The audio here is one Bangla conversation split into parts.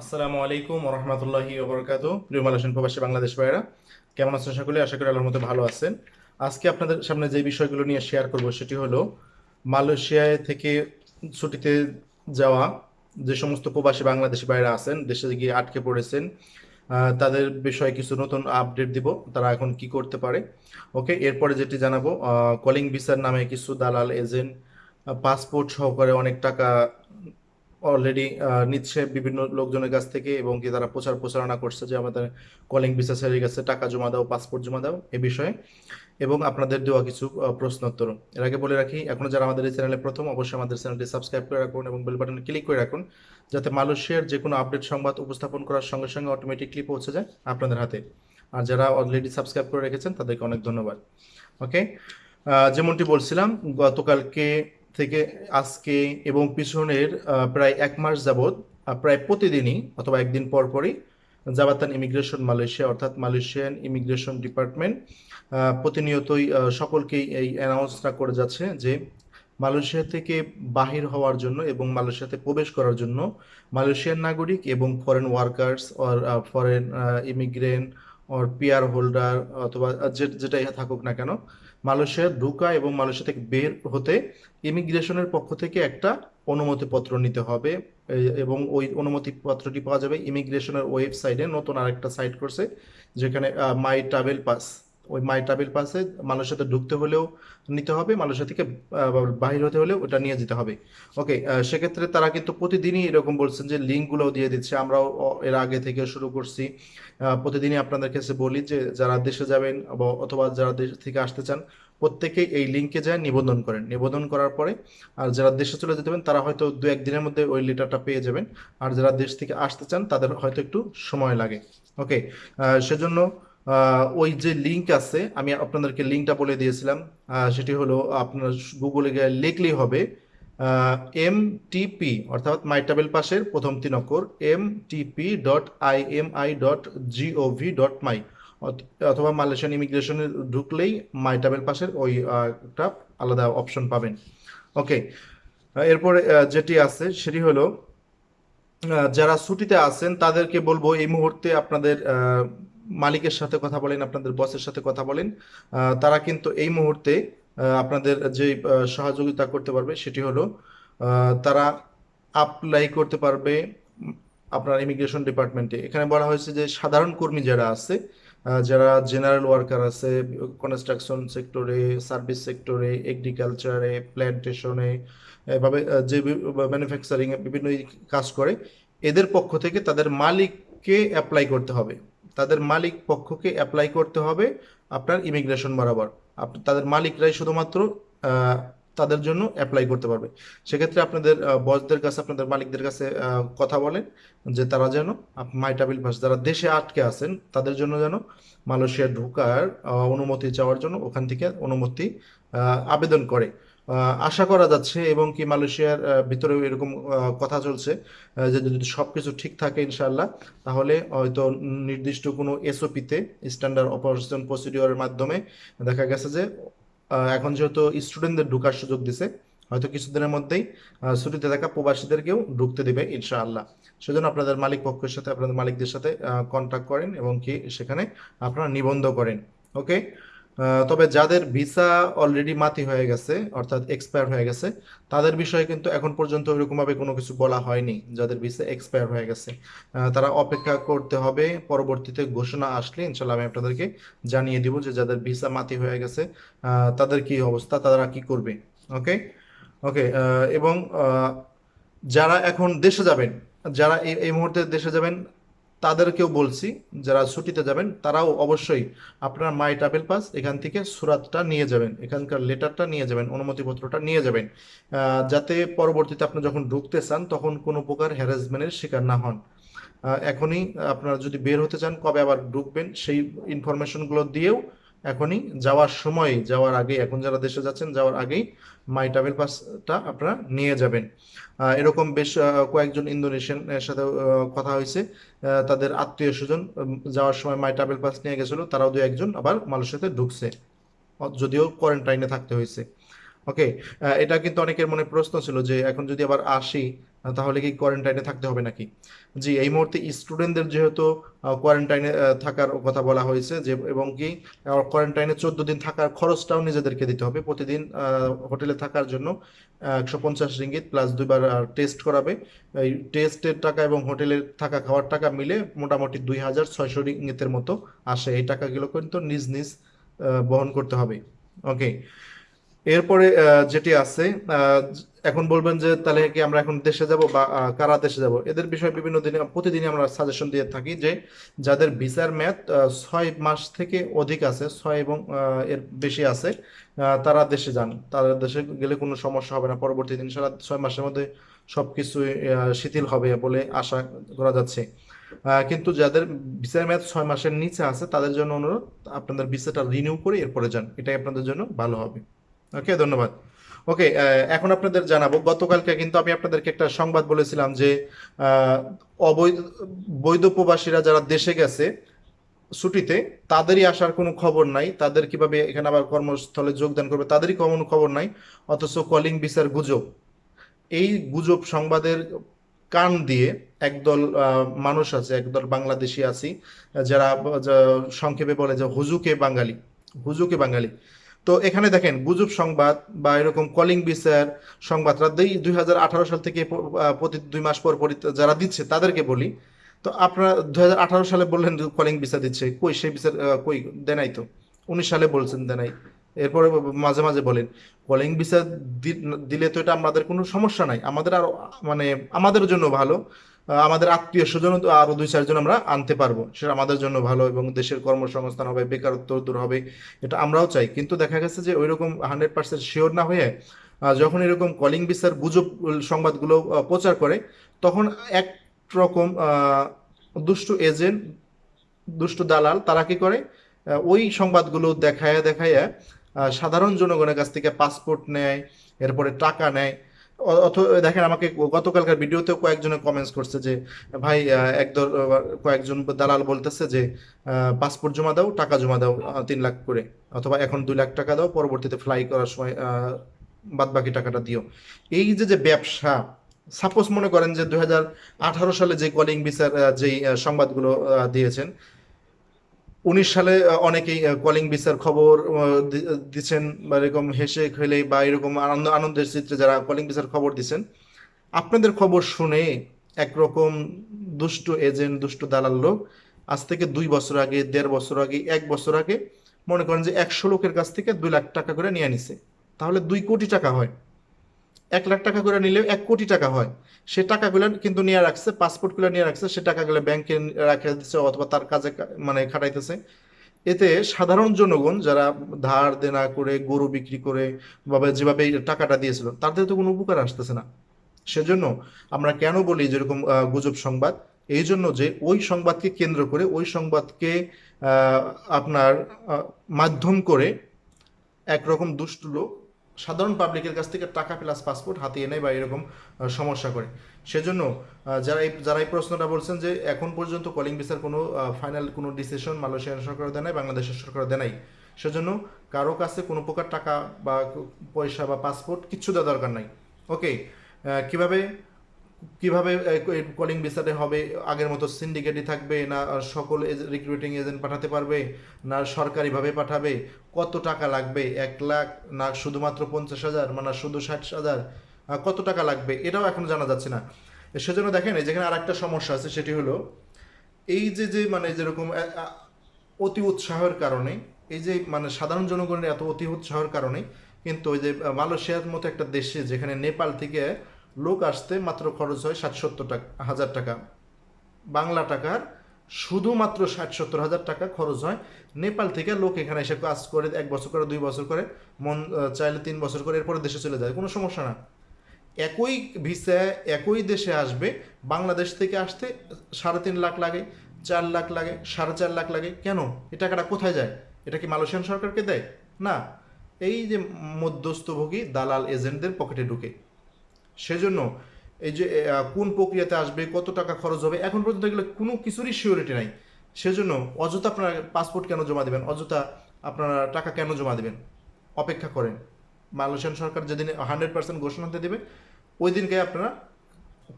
আসসালামু আলাইকুম রহমতুল্লাহি ওবরকাত প্রিয় প্রবাসী বাংলাদেশ ভাইরা কেমন আছেন সকলে? আশা করি আল্লাহর মতো ভালো আছেন। আজকে আপনাদের সামনে যে বিষয়গুলো নিয়ে শেয়ার করব সেটি হলো, মালয়েশিয়ায় থেকে ছুটিতে যাওয়া যে সমস্ত প্রবাসী বাংলাদেশি ভাইরা আছেন, দেশে গিয়ে আটকে পড়েছেন তাদের বিষয়ে কিছু নতুন আপডেট দিব, তারা এখন কি করতে পারে। ওকে, এরপরে যেটি জানাব কলিং ভিসার নামে কিছু দালাল এজেন্ট পাসপোর্ট সহকারে অনেক টাকা অলরেডি নিচ্ছে বিভিন্ন লোকজনের কাছ থেকে এবং কি তারা প্রচার প্রচারণা করছে যে আমাদের কলিং ভিসা সেরে গেছে টাকা জমা দাও পাসপোর্ট জমা দাও এ বিষয়ে। এবং আপনাদের দেওয়া কিছু প্রশ্নোত্তর। এর আগে বলে রাখি, এখন যারা আমাদের এই চ্যানেলে প্রথম, অবশ্যই আমাদের চ্যানেলটি সাবস্ক্রাইব করে রাখুন এবং বেল বাটনে ক্লিক করে রাখুন, যাতে মালয়েশিয়ার যে কোনো আপডেট সংবাদ উপস্থাপন করার সঙ্গে সঙ্গে অটোমেটিকলি পৌঁছে যায় আপনাদের হাতে। আর যারা অলরেডি সাবস্ক্রাইব করে রেখেছেন, তাদেরকে অনেক ধন্যবাদ। ওকে যেমনটি বলছিলাম, গতকালকে থেকে আজকে এবং পিছনের প্রায় এক মাস যাবৎ প্রায় প্রতিদিনই অথবা একদিন পর পরই জাবাতান ইমিগ্রেশন মালয়েশিয়া অর্থাৎ মালয়েশিয়ান ইমিগ্রেশন ডিপার্টমেন্ট প্রতিনিয়তই সকলকেই এই অ্যানাউন্সটা করে যাচ্ছে যে মালয়েশিয়া থেকে বাহির হওয়ার জন্য এবং মালয়েশিয়াতে প্রবেশ করার জন্য মালয়েশিয়ান নাগরিক এবং foreign workers or foreign immigrant or PR holder অথবা যেটা যেটাই থাকুক না কেন মালয়েশিয়া ঢুকা এবং মালয়েশিয়া থেকে বের হতে ইমিগ্রেশনের পক্ষ থেকে একটা অনুমতিপত্র নিতে হবে। এবং ওই অনুমতিপত্রটি পাওয়া যাবে ইমিগ্রেশনের ওয়েবসাইটে। নতুন আরেকটা সাইট করছে, যেখানে মাই ট্রাভেল পাস ওই মাই ট্রাভেল পাসে মালয়েশিয়াতে ঢুকতে হলেও নিতে হবে মালয়েশিয়া থেকে বাহির হতে হলেও ওটা নিয়ে যেতে হবে। ওকে সেক্ষেত্রে তারা কিন্তু প্রতিদিনই এরকম বলছেন যে লিঙ্কগুলোও দিয়ে দিচ্ছে। আমরাও এর আগে থেকে শুরু করছি। প্রতিদিনই আপনাদের কাছে বলি যে যারা দেশে যাবেন অথবা যারা দেশ থেকে আসতে চান প্রত্যেকেই এই লিঙ্কে যায়, নিবন্ধন করেন। নিবন্ধন করার পরে আর যারা দেশে চলে যেতে পারেন, তারা হয়তো দু একদিনের মধ্যে ওই লেটারটা পেয়ে যাবেন। আর যারা দেশ থেকে আসতে চান, তাদের হয়তো একটু সময় লাগে। ওকে সেজন্য ওই যে লিঙ্ক আছে, আমি আপনাদেরকে লিঙ্কটা বলে দিয়েছিলাম সেটি হলো আপনার গুগলে গিয়ে লিখলেই হবে এম টিপি অর্থাৎ মাই ট্রাভেল পাসের প্রথম তিন অক্ষর M TP dot I M I dot gov dot my অথবা মালয়েশিয়ান ইমিগ্রেশনে ঢুকলেই মাই ট্রাভেল পাসের ওই একটা আলাদা অপশন পাবেন। ওকে এরপরে যেটি আছে সেটি হলো যারা ছুটিতে আছেন তাদেরকে বলব এই মুহূর্তে আপনাদের মালিকের সাথে কথা বলেন, আপনাদের বসের সাথে কথা বলেন তারা কিন্তু এই মুহূর্তে আপনাদের যে সহযোগিতা করতে পারবে সেটি হলো তারা অ্যাপ্লাই করতে পারবে আপনার ইমিগ্রেশন ডিপার্টমেন্টে এখানে বলা হয়েছে যে সাধারণ কর্মী যারা আছে যারা জেনারেল ওয়ার্কার আছে কনস্ট্রাকশন সেক্টরে সার্ভিস সেক্টরে এগ্রিকালচারে প্ল্যান্টেশনে এভাবে যে ম্যানুফ্যাকচারিং এ বিভিন্ন কাজ করে, এদের পক্ষ থেকে তাদের মালিককে অ্যাপ্লাই করতে হবে। তাদের মালিক পক্ষকে অ্যাপ্লাই করতে হবে আপনার ইমিগ্রেশন বরাবর। তাদের মালিকরাই শুধুমাত্র তাদের জন্য অ্যাপ্লাই করতে পারবে। সেক্ষেত্রে আপনাদের বসদের কাছে, আপনাদের মালিকদের কাছে কথা বলেন যে তারা যেন মাইটাবিল পাস যারা দেশে আটকে আছেন, তাদের জন্য যেন মালয়েশিয়া ঢোকার অনুমতি চাওয়ার জন্য ওখান থেকে অনুমতি আবেদন করে। আশা করা যাচ্ছে এবং কি মালয়েশিয়ার ভিতরেও এরকম কথা চলছে যে যদি সবকিছু ঠিক থাকে ইনশাল্লাহ তাহলে হয়তো নির্দিষ্ট কোনো এসওপিতে স্ট্যান্ডার্ড অপারেশন প্রসিডিওরের মাধ্যমে দেখা গেছে যে এখন যেহেতু স্টুডেন্টদের ঢোকার সুযোগ দিছে, হয়তো কিছুদিনের মধ্যেই ছুটিতে থাকা প্রবাসীদেরকেও ঢুকতে দেবে ইনশাআল্লাহ। সেজন্য আপনাদের মালিক পক্ষের সাথে, আপনাদের মালিকদের সাথে কন্ট্যাক্ট করেন এবং কি সেখানে আপনারা নিবন্ধ করেন ওকে তবে যাদের ভিসা অলরেডি মাতি হয়ে গেছে, অর্থাৎ এক্সপায়ার হয়ে গেছে, তাদের বিষয়ে কিন্তু এখন পর্যন্ত ওইরকমভাবে কোনো কিছু বলা হয়নি, যাদের ভিসা এক্সপায়ার হয়ে গেছে। তারা অপেক্ষা করতে হবে, পরবর্তীতে ঘোষণা আসলে ইনশাল্লাহ আমি আপনাদেরকে জানিয়ে দিব যে যাদের ভিসা মাতি হয়ে গেছে তাদের কি অবস্থা, তারা কি করবে, ওকে? ওকে এবং যারা এখন দেশে যাবেন, যারা এই এই মুহূর্তে দেশে যাবেন তাদেরকেও বলছি, যারা ছুটিতে যাবেন, তারাও অবশ্যই আপনার মাই ট্রাভেল পাস এখান থেকে সুরাতটা নিয়ে যাবেন, এখানকার লেটারটা নিয়ে যাবেন, অনুমতিপত্রটা নিয়ে যাবেন যাতে পরবর্তীতে আপনি যখন ঢুকতে চান, তখন কোনো প্রকার হ্যারাসমেন্টের শিকার না হন। এখনই আপনারা যদি বের হতে চান, কবে আবার ঢুকবেন, সেই ইনফরমেশনগুলো দিয়েও এখনই যাওয়ার সময়, যাওয়ার আগে এখন যারা দেশে যাচ্ছেন, যাওয়ার আগেই মাই ট্রাভেল পাসটা আপনারা নিয়ে যাবেন। এরকম বেশ কয়েকজন ইন্দোনেশিয়ান এর সাথে কথা হয়েছে। তাদের আত্মীয় স্বজন যাওয়ার সময় মাই ট্রাভেল পাস নিয়ে গেছিল, তারাও দু একজন আবার মালয়েশিয়াতে ঢুকছে। যদিও কোয়ারেন্টাইনে থাকতে হয়েছে। ওকে এটা কিন্তু অনেকের মনে প্রশ্ন ছিল যে, এখন যদি আবার আসি তাহলে কি কোয়ারেন্টাইনে থাকতে হবে নাকি? জি, এই মুহূর্তে স্টুডেন্টদের যেহেতু কোয়ারেন্টাইনে থাকার কথা বলা হয়েছে যে, এবং কি কোয়ারেন্টাইনে চোদ্দ দিন থাকার খরচটাও নিজেদেরকে দিতে হবে। প্রতিদিন হোটেলে থাকার জন্য একশো পঞ্চাশ রিঙ্গিত প্লাস দুইবার টেস্ট করাবে। এই টেস্টের টাকা এবং হোটেলের থাকা খাওয়ার টাকা মিলে মোটামুটি দুই হাজার ছয়শো রিঙ্গিতের মতো আসে। এই টাকাগুলো কিন্তু নিজ নিজ বহন করতে হবে। ওকে এরপরে যেটি আছে এখন বলবেন যে তাহলে কি আমরা এখন দেশে যাব বা কারা দেশে যাব? এদের বিষয়ে বিভিন্ন দিনে প্রতিদিনই আমরা সাজেশন দিয়ে থাকি যে যাদের ভিসার আহ, ছয় মাস থেকে অধিক আছে ছয় এবং এর বেশি আছে তারা দেশে যান। তারা দেশে গেলে কোনো সমস্যা হবে না। পরবর্তী দিন সারা ছয় মাসের মধ্যে সবকিছু আহ, শিথিল হবে বলে আশা করা যাচ্ছে। কিন্তু যাদের ভিসার মেয়াদ ছয় মাসের নিচে আছে তাদের জন্য অনুরোধ আপনাদের ভিসাটা রিনিউ করে এরপরে যান। এটাই আপনাদের জন্য ভালো হবে। ওকে ধন্যবাদ। ওকে এখন আপনাদের জানাব, গতকালকে কিন্তু আমি আপনাদেরকে একটা সংবাদ বলেছিলাম যে অবৈধ, বৈধ প্রবাসীরা যারা দেশে গেছে ছুটিতে, তাদেরই আসার কোনো খবর নাই। তাদের কীভাবে এখানে আবার কর্মস্থলে যোগদান করবে, তাদেরই কোনো খবর নাই, অথচ কলিং বিচার গুজব। এই গুজব সংবাদের কান দিয়ে একদল মানুষ আছে, একদল বাংলাদেশি আছি, যারা সংক্ষেপে বলে যে, হুজুকে বাঙালি হুজুকে বাঙালি। তো এখানে দেখেন, গুজব সংবাদ বা এরকম কলিং বিচার সংবাদরা দুই হাজার আঠারো সাল থেকে প্রতি দুই মাস পর পর যারা দিচ্ছে তাদেরকে বলি। তো আপনারা দুই হাজার আঠারো সালে বললেন কলিং ভিসা দিচ্ছে, কই সেই বিচার কই দেনাই তো? উনিশ সালে বলছেন দেনাই এরপরে মাঝে মাঝে বলেন কলিং ভিসা দিলে তো এটা আমাদের কোনো সমস্যা নাই, আমাদের আরও মানে আমাদের জন্য ভালো। আমাদের আত্মীয় স্বজন আরও দুই চারজন আমরা আনতে পারব। সেটা আমাদের জন্য ভালো এবং দেশের কর্মসংস্থান হবে, বেকারত্ব দূর হবে, এটা আমরাও চাই। কিন্তু দেখা গেছে যে ওইরকম হান্ড্রেড পার্সেন্ট শিওর না হয়ে যখন এরকম কলিং ভিসার গুজব সংবাদগুলো প্রচার করে, তখন এক রকম দুষ্ট এজেন্ট দুষ্ট দালাল, তারা কি করে? ওই সংবাদগুলো দেখায় দেখায় সাধারণ জনগণের কাছ থেকে পাসপোর্ট নেয়, এরপরে টাকা নেয় অথ দেখেন, আমাকে গতকালকার ভিডিওতেও কয়েকজনে কমেন্টস করছে যে, ভাই একদল কয়েকজন দালাল বলতেছে যে পাসপোর্ট জমা দাও, টাকা জমা দাও তিন লাখ করে। অথবা এখন দুই লাখ টাকা দাও, পরবর্তীতে ফ্লাই করার সময় বাদ বাকি টাকাটা দিও। এই যে যে ব্যবসা সাপোজ মনে করেন যে আঠারো সালে যে কলিং বিচার যেই সংবাদগুলো দিয়েছেন উনিশ সালে অনেকেই কলিং ভিসার খবর দিচ্ছেন বা এরকম হেসে খেলে, বা এরকম আনন্দ, আনন্দের চিত্রে যারা কলিং ভিসার খবর দিচ্ছেন আপনাদের খবর শুনে একরকম দুষ্ট এজেন্ট, দুষ্ট দালাল লোক, আজ থেকে দুই বছর আগে, দেড় বছর আগে, এক বছর আগে মনে করেন যে একশো লোকের কাছ থেকে দুই লাখ টাকা করে নিয়ে নিছে তাহলে দুই কোটি টাকা হয়। এক লাখ টাকা করে নিলেও এক কোটি টাকা হয়। সে টাকাগুলো কিন্তু নিয়ে রাখছে, পাসপোর্টগুলো নিয়ে রাখছে, সে টাকাগুলো ব্যাংকে রাখে দিচ্ছে অথবা তার কাজে মানে খাটাইতেছে। এতে সাধারণ জনগণ যারা ধার দেনা করে, গরু বিক্রি করে, বা যেভাবে টাকাটা দিয়েছিল, তাদের তো কোনো উপকার আসতেছে না। সেজন্য আমরা কেন বলি যেরকম গুজব সংবাদ? এই জন্য যে ওই সংবাদকে কেন্দ্র করে, ওই সংবাদকে আপনার মাধ্যম করে একরকম দুষ্ট লোক সাধারণ পাবলিকের কাছ থেকে টাকা প্লাস পাসপোর্ট হাতিয়ে নেয় বা এরকম সমস্যা করে। সেজন্য যারা এই যারা এই প্রশ্নটা বলছেন যে এখন পর্যন্ত কলিং ভিসার কোনো ফাইনাল কোনো ডিসিশন মালয়েশিয়ার সরকার দেয় নাই, বাংলাদেশের সরকার দেয় নাই। সেজন্য কারও কাছে কোনো প্রকার টাকা বা পয়সা বা পাসপোর্ট কিচ্ছু দেওয়া দরকার নাই। ওকে কীভাবে কীভাবে কলিং ভিসাতে হবে, আগের মতো সিন্ডিকেটই থাকবে, না সকল রিক্রুটিং এজেন্ট পাঠাতে পারবে, না, সরকারিভাবে পাঠাবে, কত টাকা লাগবে? এক লাখ, না, শুধুমাত্র পঞ্চাশ হাজার মানে শুধু ষাট হাজার কত টাকা লাগবে? এটাও এখন জানা যাচ্ছে না। সেজন্য দেখেন যেখানে আরেকটা সমস্যা আছে, সেটি হলো, এই যে যে মানে যেরকম অতি উৎসাহের কারণে, এই যে মানে সাধারণ জনগণের এত অতি উৎসাহের কারণে, কিন্তু ওই যে, মালয়েশিয়ার মতো একটা দেশে, যেখানে নেপাল থেকে লোক আসতে মাত্র খরচ হয় ষাট সত্তর টাকা হাজার টাকা। বাংলা টাকার শুধুমাত্র ষাট সত্তর হাজার টাকা খরচ হয়। নেপাল থেকে লোক এখানে এসে কাজ করে এক বছর করে, দুই বছর করে, মন চাইলে তিন বছর করে এরপরে দেশে চলে যায়। কোনো সমস্যা না। একই ভিসা, একই দেশে আসবে, বাংলাদেশ থেকে আসতে সাড়ে তিন লাখ লাগে, চার লাখ লাগে, সাড়ে চার লাখ লাগে। কেন? এ টাকাটা কোথায় যায়? এটা কি মালয়েশিয়ান সরকারকে দেয়? না। এই যে মধ্যস্থভোগী দালাল এজেন্টদের পকেটে ঢুকে। সেজন্য এই যে কোন প্রক্রিয়াতে আসবে, কত টাকা খরচ হবে, এখন পর্যন্ত এগুলো কোনো কিছুরই সিওরিটি নাই। সেজন্য অযথা আপনারা পাসপোর্ট কেন জমা দেবেন? অযথা আপনারা টাকা কেন জমা দেবেন? অপেক্ষা করেন। মালয়েশিয়ান সরকার যেদিন হান্ড্রেড পার্সেন্ট ঘোষণা দিয়ে দেবে, ওই দিনকে আপনারা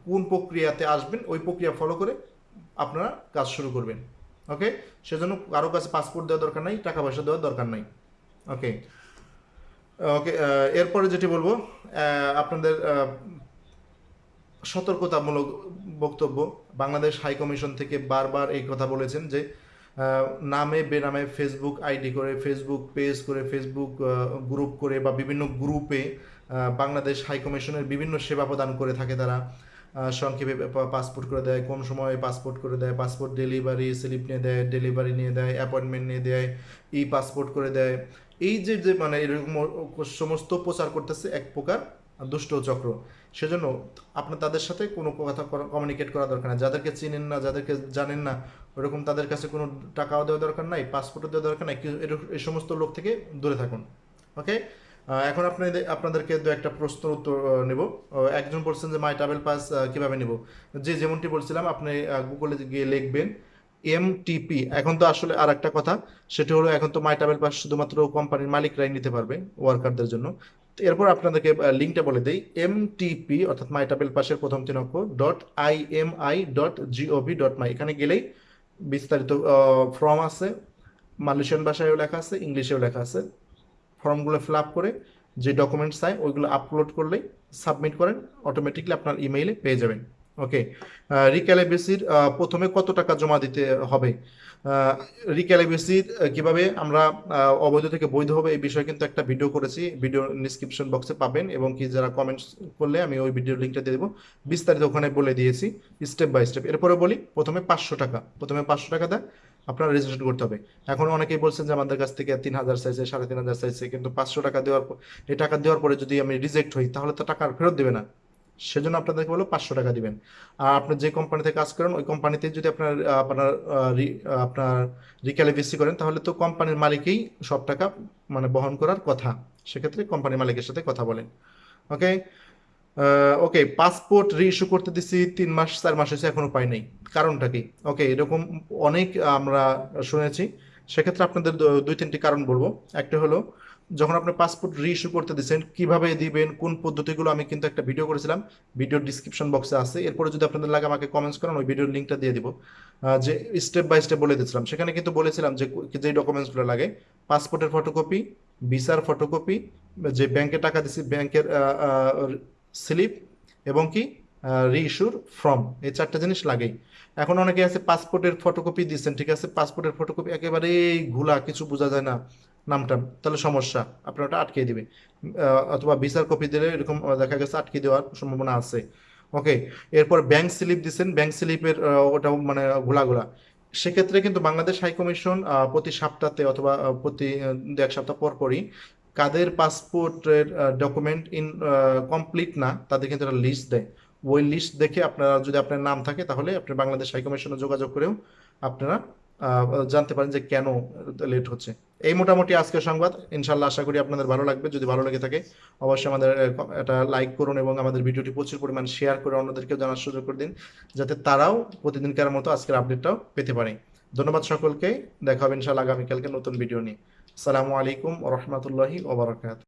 কোন প্রক্রিয়াতে আসবেন, ওই প্রক্রিয়া ফলো করে আপনারা কাজ শুরু করবেন। ওকে সেজন্য কারও কাছে পাসপোর্ট দেওয়ার দরকার নাই, টাকা পয়সা দেওয়ার দরকার নাই। ওকে ওকে এরপরে যেটি বলব আপনাদের সতর্কতামূলক বক্তব্য। বাংলাদেশ হাই কমিশন থেকে বারবার এই কথা বলেছেন যে নামে বেনামে ফেসবুক আইডি করে ফেসবুক পেজ করে ফেসবুক গ্রুপ করে বা বিভিন্ন গ্রুপে বাংলাদেশ হাই কমিশনের বিভিন্ন সেবা প্রদান করে থাকে তারা। সংক্ষেপে পাসপোর্ট করে দেয়, কোন সময়ে পাসপোর্ট করে দেয় পাসপোর্ট ডেলিভারি স্লিপ নিয়ে দেয় ডেলিভারি নিয়ে দেয় অ্যাপয়েন্টমেন্ট নিয়ে দেয় ই পাসপোর্ট করে দেয়। এই যে যে মানে এরকম সমস্ত প্রচার করতেছে এক প্রকার দুষ্ট চক্র, সেজন্য আপনার তাদের সাথে কোনো কথা কমিউনিকেট করা দরকার না। যাদেরকে চিনেন না, যাদেরকে জানেন না, ওরকম তাদের কাছে কোনো টাকাও দেওয়া দরকার নাই পাসপোর্টও দেওয়া দরকার নাই এই সমস্ত লোক থেকে দূরে থাকুন ওকে এখন আপনাদের আপনাদেরকে দু একটা প্রশ্ন উত্তর নেব। একজন বলছেন যে মাই ট্রাভেল পাস কীভাবে নেব? যে যেমনটি বলছিলাম, আপনি গুগলে গিয়ে লিখবেন এমটিপি এখন তো আসলে আর একটা কথা, সেটা হলো এখন তো মাই ট্রাভেল পাস শুধুমাত্র কোম্পানির মালিকরাই নিতে পারবে ওয়ার্কারদের জন্য। এরপর আপনাদেরকে লিঙ্কটা বলে দেই এমটিপি অর্থাৎ মাই ট্রাভেল পাসের প্রথম তিন অক্ষর dot I M I dot gov dot my এখানে গেলেই বিস্তারিত ফর্ম আছে মালয়েশিয়ান ভাষায়ও লেখা আছে ইংলিশেও লেখা আছে। ফর্মগুলো ফিল আপ করে যে ডকুমেন্টস চাই, ওইগুলো আপলোড করলেই সাবমিট করেন অটোমেটিকলি আপনার ইমেইলে পেয়ে যাবেন। ওকে রিক্যালিব্রেসির প্রথমে কত টাকা জমা দিতে হবে? রিক্যালিব্রেসির কীভাবে আমরা অবৈধ থেকে বৈধ হবে এই বিষয়ে কিন্তু একটা ভিডিও করেছি। ভিডিও ডিসক্রিপশন বক্সে পাবেন এবং কি যারা কমেন্টস করলে আমি ওই ভিডিও লিঙ্কটা দিয়ে দেবো। বিস্তারিত ওখানে বলে দিয়েছি স্টেপ বাই স্টেপ এরপরে বলি, প্রথমে পাঁচশো টাকা। প্রথমে পাঁচশো টাকা দেয় আপনার রেজিস্ট্রেশন করতে হবে। এখন অনেকেই বলছেন যে আমাদের কাছ থেকে তিন হাজার চাইছে, সাড়ে তিন হাজার চাইছে, কিন্তু পাঁচশো টাকা দেওয়ার পর এই টাকা দেওয়ার পরে যদি আমি রিজেক্ট হই, তাহলে তো টাকা আর ফেরত দেবে না। সেজন্য আপনাদেরকে বলো পাঁচশো টাকা দিবেন। আর আপনি যে কোম্পানিতে কাজ করেন, ওই কোম্পানিতে যদি আপনার আপনার আপনার রিক্যালিভেসি করেন, তাহলে তো কোম্পানির মালিকই সব টাকা মানে বহন করার কথা। সেক্ষেত্রে কোম্পানির মালিকের সাথে কথা বলেন। ওকে ওকে পাসপোর্ট রি ইস্যু করতে দিছি, তিন মাস, চার মাস হয়েছে, এখনও পাই নাই। কারণটা কি? ওকে এরকম অনেক আমরা শুনেছি। সেক্ষেত্রে আপনাদের দুই, তিনটি কারণ বলব। একটা হলো যখন আপনি পাসপোর্ট রিইস্যু করতে দিচ্ছেন কীভাবে দিবেন, কোন পদ্ধতিগুলো, আমি কিন্তু একটা ভিডিও করেছিলাম। ভিডিও ডিসক্রিপশন বক্সে আছে। এরপরে যদি আপনাদের লাগে আমাকে কমেন্টস করেন, ওই ভিডিওর লিঙ্কটা দিয়ে দিব। যে স্টেপ বাই স্টেপ বলে দিচ্ছিলাম সেখানে কিন্তু বলেছিলাম যে যে ডকুমেন্টসগুলো লাগে পাসপোর্টের ফটোকপি ভিসার ফটোকপি যে ব্যাংকে টাকা দিছি ব্যাংকের স্লিপ এবং কি রিইস্যুর ফর্ম এই চারটা জিনিস লাগেই। এখন অনেকে আছে পাসপোর্টের ফটোকপি দিচ্ছেন ঠিক আছে? পাসপোর্টের ফটোকপি একেবারেই ঘোলা, কিছু বোঝা যায় না। নামটা, তাহলে সমস্যা। আপনার ওটা আটকে দিবে অথবা ভিসার কপি দিলে এরকম দেখা গেছে আটকে দেওয়ার সম্ভাবনা আছে। ওকে, এরপর ব্যাংক স্লিপ দিচ্ছেন ব্যাংক স্লিপের ওটা মানে ঘোলা ঘোলা সেক্ষেত্রে কিন্তু বাংলাদেশ হাই কমিশন প্রতি সপ্তাহে অথবা প্রতি দু এক সপ্তাহ পর পরই কাদের পাসপোর্টের ডকুমেন্ট ইন কমপ্লিট না, তাদের কিন্তু একটা লিস্ট দেয়। ওই লিস্ট দেখে আপনারা, যদি আপনার নাম থাকে তাহলে আপনি বাংলাদেশ হাই কমিশনে যোগাযোগ করেও আপনারা জানতে পারেন যে কেন লেট হচ্ছে। এই মোটামুটি আজকের সংবাদ। ইনশাল্লাহ আশা করি আপনাদের ভালো লাগবে। যদি ভালো লেগে থাকে, অবশ্যই আমাদের এটা লাইক করুন এবং আমাদের ভিডিওটি প্রচুর পরিমাণ শেয়ার করে অন্যদেরকেও জানার সুযোগ করে দিন, যাতে তারাও প্রতিদিনকার মতো আজকের আপডেটটাও পেতে পারে। ধন্যবাদ সকলকে। দেখা হবে ইনশাল্লাহ আগামীকালকে নতুন ভিডিও নিয়ে। আসসালামু আলাইকুম রহমতুল্লাহি ওবরাকাত